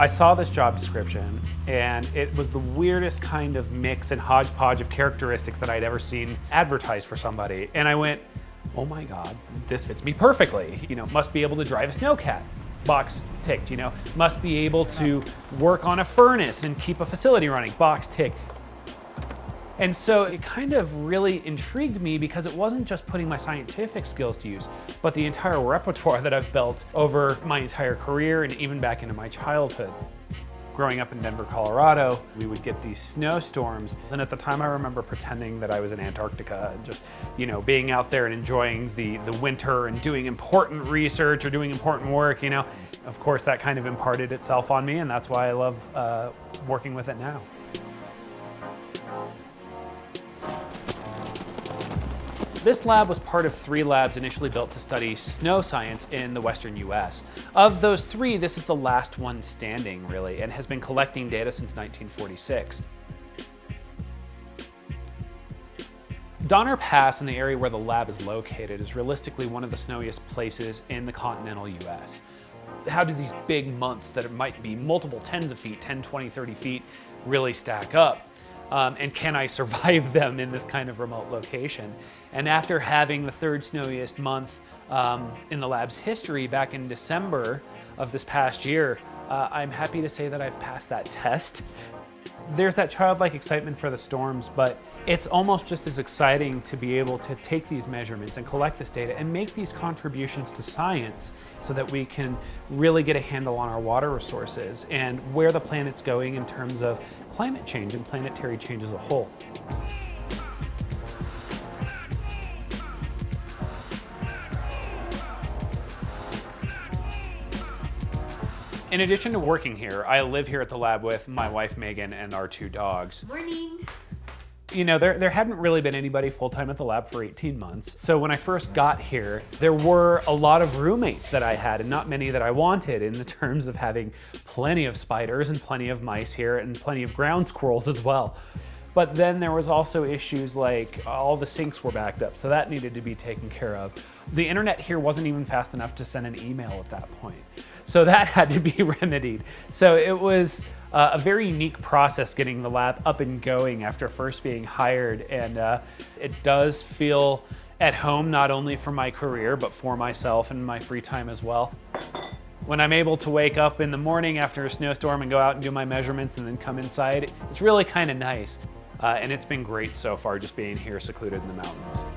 I saw this job description and it was the weirdest kind of mix and hodgepodge of characteristics that I'd ever seen advertised for somebody. And I went, oh my God, this fits me perfectly. You know, must be able to drive a snowcat. Box ticked, you know, must be able to work on a furnace and keep a facility running. Box ticked. And so it kind of really intrigued me because it wasn't just putting my scientific skills to use, but the entire repertoire that I've built over my entire career and even back into my childhood. Growing up in Denver, Colorado, we would get these snowstorms. And at the time I remember pretending that I was in Antarctica and just, you know, being out there and enjoying the, the winter and doing important research or doing important work, you know. Of course, that kind of imparted itself on me and that's why I love uh, working with it now. This lab was part of three labs initially built to study snow science in the western US. Of those three, this is the last one standing, really, and has been collecting data since 1946. Donner Pass in the area where the lab is located is realistically one of the snowiest places in the continental US. How do these big months that it might be multiple tens of feet, 10, 20, 30 feet, really stack up? Um, and can I survive them in this kind of remote location? And after having the third snowiest month um, in the lab's history back in December of this past year, uh, I'm happy to say that I've passed that test. There's that childlike excitement for the storms, but it's almost just as exciting to be able to take these measurements and collect this data and make these contributions to science so that we can really get a handle on our water resources and where the planet's going in terms of climate change and planetary change as a whole. In addition to working here, I live here at the lab with my wife Megan and our two dogs. Morning you know, there, there hadn't really been anybody full-time at the lab for 18 months. So when I first got here, there were a lot of roommates that I had and not many that I wanted in the terms of having plenty of spiders and plenty of mice here and plenty of ground squirrels as well. But then there was also issues like all the sinks were backed up, so that needed to be taken care of. The internet here wasn't even fast enough to send an email at that point. So that had to be remedied. So it was uh, a very unique process getting the lab up and going after first being hired. And uh, it does feel at home, not only for my career, but for myself and my free time as well. When I'm able to wake up in the morning after a snowstorm and go out and do my measurements and then come inside, it's really kind of nice. Uh, and it's been great so far just being here secluded in the mountains.